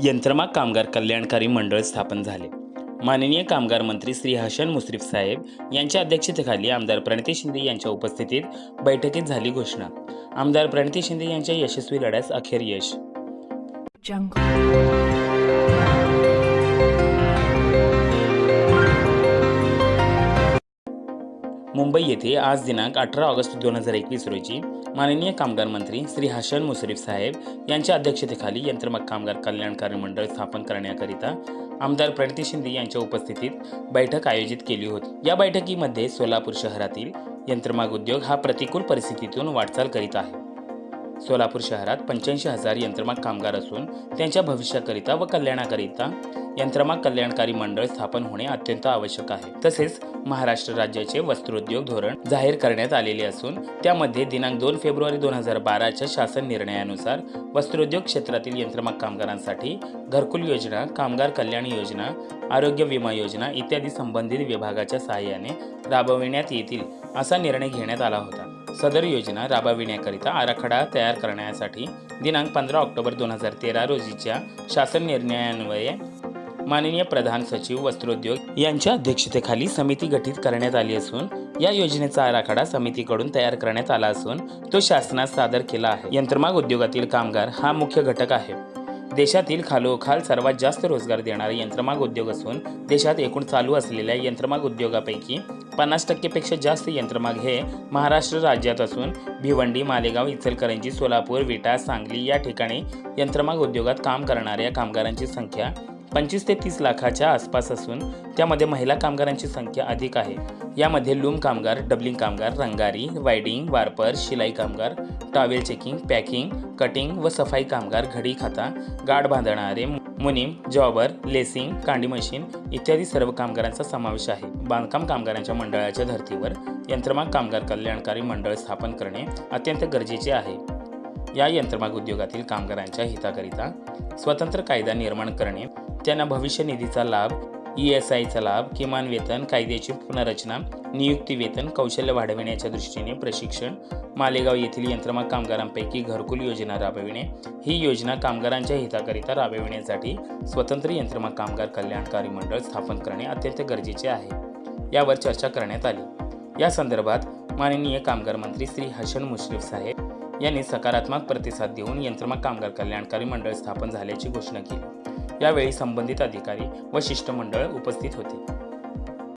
यंत्रमाग कामगार कल्याणकारी मंडळ स्थापन झाले. माननीय कामगार मंत्री श्री हसन मुश्रीफ साहेब यांच्या अध्यक्षतेखाली आमदार प्रणिती शिंदे यांच्या उपस्थितीत बैठकीत झाली घोषणा. आमदार प्रणिती शिंदे यांच्या यशस्वी लढ्यास अखेर यश. मुंबई येथे आज दिनांक अठरा ऑगस्ट दोन हजार एकवीस रोजी माननीय कामगार मंत्री श्री हसन मुश्रीफ साहेब यांच्या अध्यक्षतेखाली यंत्रमाग कामगार कल्याणकारी मंडळ स्थापन करण्याकरिता आमदार प्रणिती शिंदे यांच्या उपस्थितीत बैठक आयोजित केली होती. या बैठकीमध्ये सोलापूर शहरातील यंत्रमाग उद्योग हा प्रतिकूल परिस्थितीतून वाटचाल करीत आहे. सोलापूर शहरात पंच्याऐंशी हजार यंत्रमाग कामगार असून त्यांच्या भविष्याकरिता व कल्याणाकरिता यंत्रमाग कल्याणकारी मंडळ स्थापन होणे अत्यंत आवश्यक आहे. तसेच महाराष्ट्र राज्याचे वस्त्रोद्योग धोरण जाहीर करण्यात आलेले असून त्यामध्ये दिनांक दोन फेब्रुवारी दोन हजार बाराच्या शासन निर्णयानुसार वस्त्रोद्योग क्षेत्रातील यंत्रमाग कामगारांसाठी घरकुल योजना कामगार कल्याण योजना आरोग्य विमा योजना इत्यादी संबंधित विभागाच्या सहाय्याने राबविण्यात येतील असा निर्णय घेण्यात आला होता. सदर योजना राबविण्याकरिता आराखडा तयार करण्यासाठी दिनांक पंधरा ऑक्टोबर दोन हजार तेरा रोजीच्या शासन निर्णयान्वये माननीय प्रधान सचिव वस्त्रोद्योग यांच्या अध्यक्षतेखाली समिती गठीत करण्यात आली असून या योजनेचा आराखडा समितीकडून तयार करण्यात आला असून तो शासनास सादर केला आहे. यंत्रमाग उद्योगातील कामगार हा मुख्य घटक आहे. देशातील खालोखाल सर्वात जास्त रोजगार देणारा यंत्रमाग उद्योग असून देशात एकूण चालू असलेल्या यंत्रमाग उद्योगापैकी पन्नास टक्केपेक्षा जास्त यंत्रमाग हे महाराष्ट्र राज्यात असून भिवंडी मालेगाव इचलकरंजी सोलापूर विटा सांगली या ठिकाणी यंत्रमाग उद्योगात काम करणाऱ्या कामगारांची संख्या पंचवीस ते तीस लाखाच्या आसपास असून त्यामध्ये महिला कामगारांची संख्या अधिक आहे. यामध्ये लूम कामगार डबलिंग कामगार रंगारी वायडिंग वारपर शिलाई कामगार टॉवेल चेकिंग पॅकिंग कटिंग व सफाई कामगार घडी खाता गाड बांधणारे मुनीम जॉबर लेसिंग कांडी मशीन इत्यादी सर्व कामगारांचा समावेश आहे. बांधकाम कामगारांच्या मंडळाच्या धर्तीवर यंत्रमाग कामगार कल्याणकारी मंडळ स्थापन करणे अत्यंत गरजेचे आहे. या यंत्रमाग उद्योगातील कामगारांच्या हिताकरिता स्वतंत्र कायदा निर्माण करणे त्यांना भविष्य निधीचा लाभ ई एस आयचा लाभ किमान वेतन कायद्याची पुनर्रचना नियुक्ती वेतन कौशल्य वाढविण्याच्या दृष्टीने प्रशिक्षण मालेगाव येथील यंत्रमाग कामगारांपैकी घरकुल योजना राबविणे. ही योजना कामगारांच्या हिताकरिता राबविण्यासाठी स्वतंत्र यंत्रमाग कामगार कल्याणकारी मंडळ स्थापन करणे अत्यंत गरजेचे आहे. यावर चर्चा करण्यात आली. या संदर्भात माननीय कामगार मंत्री श्री हसन मुश्रीफ साहेब यांनी सकारात्मक प्रतिसाद देऊन यंत्रमाग कामगार कल्याणकारी मंडळ स्थापन झाल्याची घोषणा केली. यावेळी संबंधित अधिकारी व शिष्टमंडळ उपस्थित होते.